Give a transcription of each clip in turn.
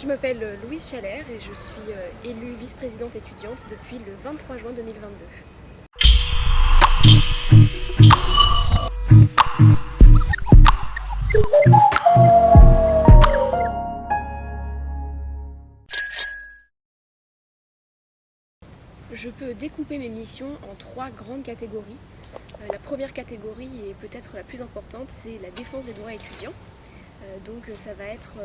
Je m'appelle Louise Chalère et je suis euh, élue vice-présidente étudiante depuis le 23 juin 2022. Je peux découper mes missions en trois grandes catégories. Euh, la première catégorie, et peut-être la plus importante, c'est la défense des droits étudiants. Euh, donc ça va être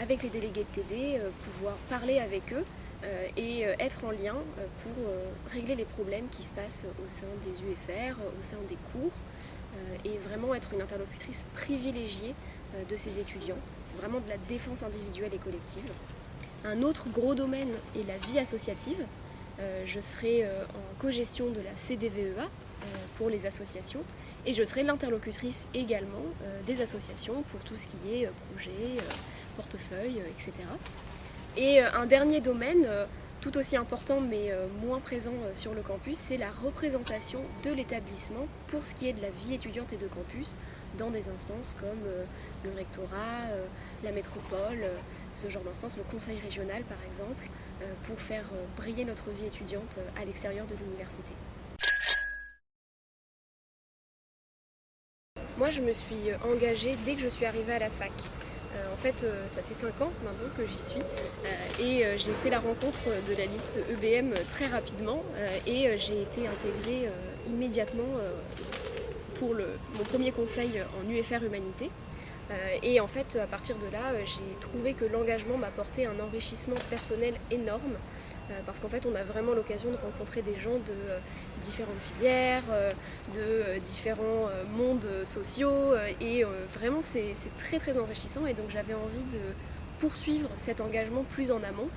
avec les délégués de TD, euh, pouvoir parler avec eux euh, et euh, être en lien pour régler les problèmes qui se passent au sein des UFR, au sein des cours et vraiment être une interlocutrice privilégiée de ces étudiants. C'est vraiment de la défense individuelle et collective. Un autre gros domaine est la vie associative. Je serai en co-gestion de la CDVEA pour les associations et je serai l'interlocutrice également des associations pour tout ce qui est projet, portefeuille, etc. Et euh, un dernier domaine, euh, tout aussi important mais euh, moins présent sur le campus, c'est la représentation de l'établissement pour ce qui est de la vie étudiante et de campus dans des instances comme le rectorat, la métropole, ce genre d'instances, le conseil régional par exemple, pour faire briller notre vie étudiante à l'extérieur de l'université. Moi je me suis engagée dès que je suis arrivée à la fac. Euh, en fait, euh, ça fait 5 ans maintenant que j'y suis euh, et j'ai fait la rencontre de la liste EBM très rapidement et j'ai été intégrée immédiatement pour mon premier conseil en UFR Humanité. Et en fait, à partir de là, j'ai trouvé que l'engagement m'apportait un enrichissement personnel énorme parce qu'en fait, on a vraiment l'occasion de rencontrer des gens de différentes filières, de différents mondes sociaux et vraiment, c'est très très enrichissant et donc j'avais envie de poursuivre cet engagement plus en amont.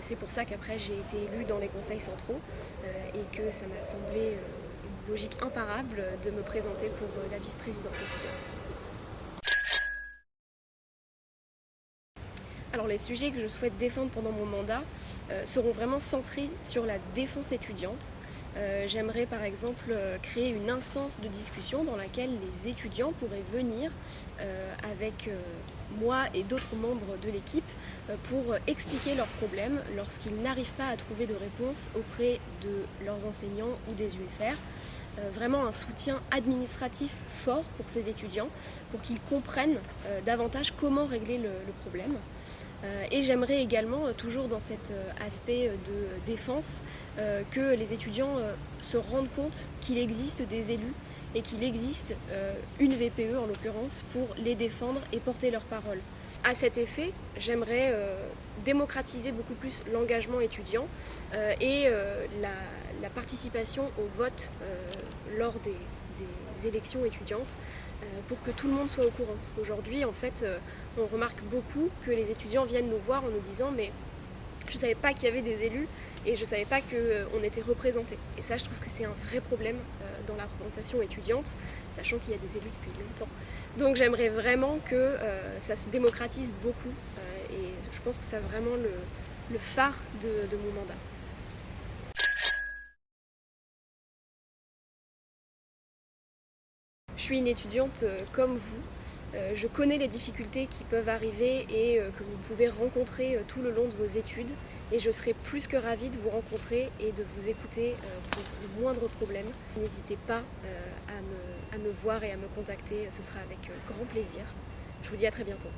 C'est pour ça qu'après, j'ai été élue dans les conseils centraux et que ça m'a semblé une logique imparable de me présenter pour la vice-présidence étudiante. Les sujets que je souhaite défendre pendant mon mandat euh, seront vraiment centrés sur la défense étudiante. Euh, j'aimerais par exemple euh, créer une instance de discussion dans laquelle les étudiants pourraient venir avec moi et d'autres membres de l'équipe pour expliquer leurs problèmes lorsqu'ils n'arrivent pas à trouver de réponse auprès de leurs enseignants ou des UFR. vraiment un soutien administratif fort pour ces étudiants pour qu'ils comprennent davantage comment régler le problème. Euh, et j'aimerais également, euh, toujours dans cet euh, aspect de défense, que les étudiants se rendent compte qu'il existe des élus et qu'il existe une VPE en l'occurrence pour les défendre et porter leur parole. À cet effet, j'aimerais démocratiser beaucoup plus l'engagement étudiant et la, participation au vote lors des élections étudiantes pour que tout le monde soit au courant. Parce qu'aujourd'hui, en fait, on remarque beaucoup que les étudiants viennent nous voir en nous disant mais je ne savais pas qu'il y avait des élus et je ne savais pas qu'on euh, était représentés. Et ça, je trouve que c'est un vrai problème euh, dans la représentation étudiante, sachant qu'il y a des élus depuis longtemps. Donc j'aimerais vraiment que euh, ça se démocratise beaucoup et je pense que c'est vraiment le, phare de, de mon mandat. Je suis une étudiante comme vous, euh, je connais les difficultés qui peuvent arriver et euh, que vous pouvez rencontrer euh, tout le long de vos études et je serai plus que ravie de vous rencontrer et de vous écouter pour le moindre problème. N'hésitez pas à me voir et à me contacter, ce sera avec grand plaisir. Je vous dis à très bientôt.